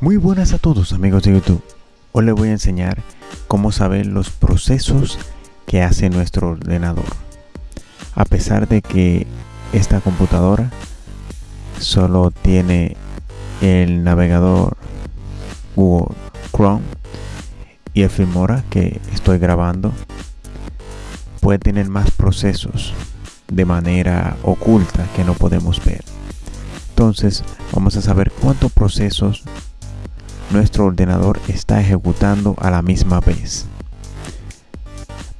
Muy buenas a todos amigos de YouTube. Hoy les voy a enseñar cómo saber los procesos que hace nuestro ordenador. A pesar de que esta computadora solo tiene el navegador Google Chrome y el Filmora que estoy grabando, puede tener más procesos de manera oculta que no podemos ver. Entonces vamos a saber cuántos procesos nuestro ordenador está ejecutando a la misma vez.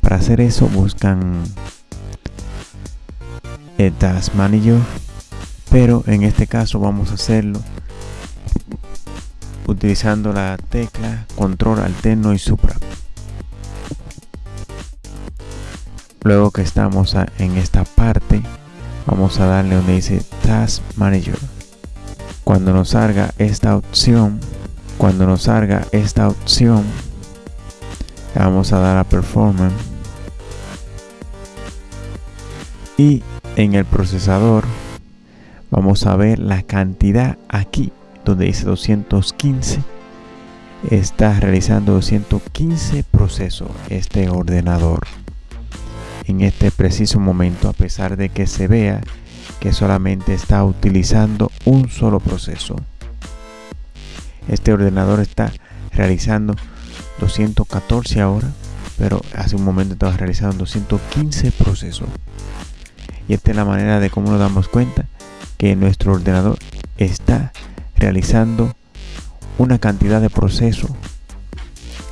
Para hacer eso buscan el Task Manager, pero en este caso vamos a hacerlo utilizando la tecla Control Alterno y Supra. Luego que estamos en esta parte, vamos a darle donde dice Task Manager. Cuando nos salga esta opción, cuando nos salga esta opción vamos a dar a performance. Y en el procesador vamos a ver la cantidad aquí donde dice 215 está realizando 215 procesos este ordenador. En este preciso momento a pesar de que se vea que solamente está utilizando un solo proceso este ordenador está realizando 214 ahora pero hace un momento estaba realizando 215 procesos. Y esta es la manera de cómo nos damos cuenta que nuestro ordenador está realizando una cantidad de procesos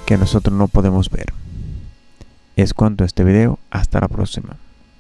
que nosotros no podemos ver. Es cuanto a este video. Hasta la próxima